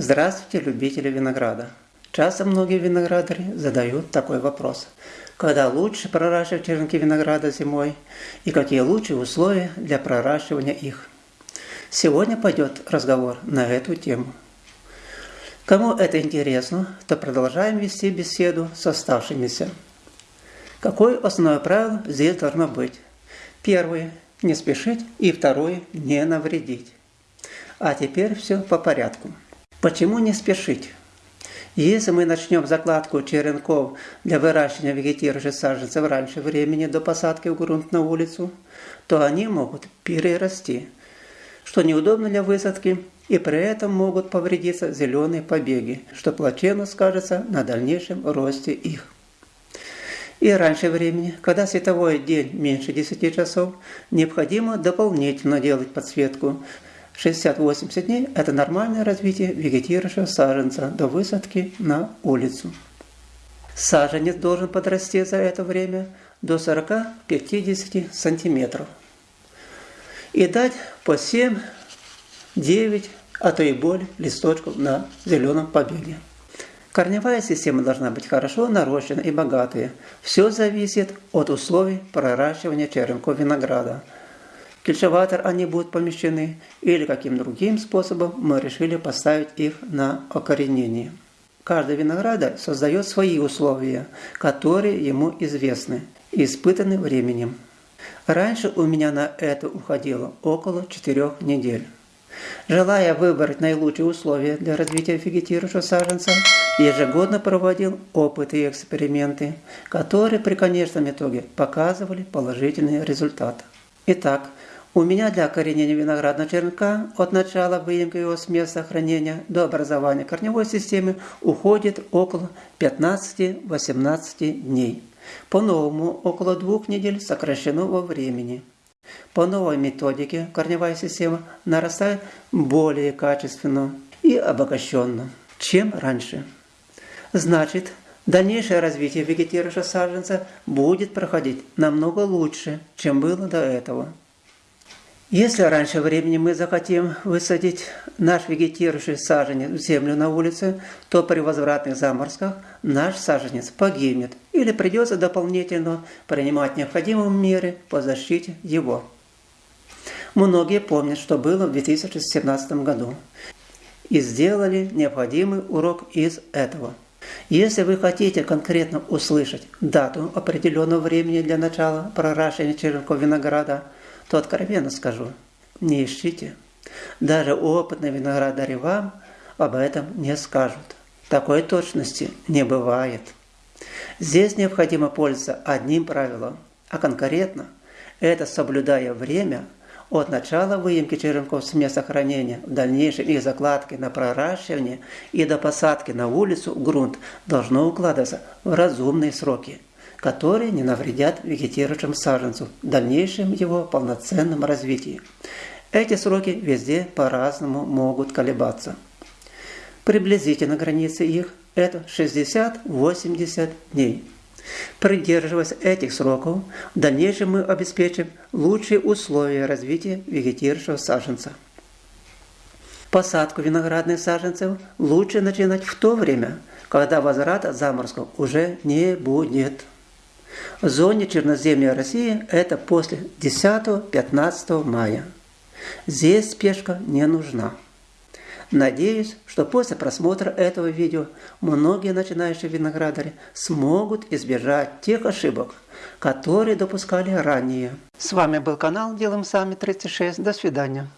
Здравствуйте, любители винограда! Часто многие виноградари задают такой вопрос. Когда лучше проращивать черенки винограда зимой и какие лучшие условия для проращивания их? Сегодня пойдет разговор на эту тему. Кому это интересно, то продолжаем вести беседу с оставшимися. Какое основное правило здесь должно быть? Первое – не спешить, и второе – не навредить. А теперь все по порядку. Почему не спешить? Если мы начнем закладку черенков для выращивания вегетирующих саженцев раньше времени до посадки в грунт на улицу, то они могут перерасти, что неудобно для высадки, и при этом могут повредиться зеленые побеги, что плачевно скажется на дальнейшем росте их. И раньше времени, когда световой день меньше 10 часов, необходимо дополнительно делать подсветку, 60-80 дней – это нормальное развитие вегетирующего саженца до высадки на улицу. Саженец должен подрасти за это время до 40-50 сантиметров и дать по 7, 9, а то и более листочков на зеленом побеге. Корневая система должна быть хорошо нарощена и богатая. Все зависит от условий проращивания черенков винограда – кельчеватор они будут помещены, или каким другим способом мы решили поставить их на окоренение. Каждый виноградарь создает свои условия, которые ему известны и испытаны временем. Раньше у меня на это уходило около 4 недель. Желая выбрать наилучшие условия для развития вегетирующего саженца, ежегодно проводил опыты и эксперименты, которые при конечном итоге показывали положительный результат. Итак, у меня для коренения виноградного черенка от начала выемки его с места хранения до образования корневой системы уходит около 15-18 дней. По-новому около двух недель сокращено во времени. По новой методике корневая система нарастает более качественно и обогащенно, чем раньше. Значит, дальнейшее развитие вегетирующего саженца будет проходить намного лучше, чем было до этого. Если раньше времени мы захотим высадить наш вегетирующий саженец в землю на улице, то при возвратных заморозках наш саженец погибнет или придется дополнительно принимать необходимые меры по защите его. Многие помнят, что было в 2017 году и сделали необходимый урок из этого. Если вы хотите конкретно услышать дату определенного времени для начала проращивания черенков винограда – то откровенно скажу, не ищите. Даже опытные виноградари вам об этом не скажут. Такой точности не бывает. Здесь необходимо пользоваться одним правилом, а конкретно это соблюдая время от начала выемки черенков с места хранения, в дальнейшем их закладки на проращивание и до посадки на улицу грунт должно укладываться в разумные сроки – которые не навредят вегетирующему саженцу в дальнейшем его полноценном развитии. Эти сроки везде по-разному могут колебаться. Приблизительно границы их – это 60-80 дней. Придерживаясь этих сроков, в дальнейшем мы обеспечим лучшие условия развития вегетирующего саженца. Посадку виноградных саженцев лучше начинать в то время, когда возврата заморозков уже не будет. В зоне черноземья России это после 10-15 мая. Здесь спешка не нужна. Надеюсь, что после просмотра этого видео многие начинающие виноградари смогут избежать тех ошибок, которые допускали ранее. С вами был канал Делаем Сами 36. До свидания.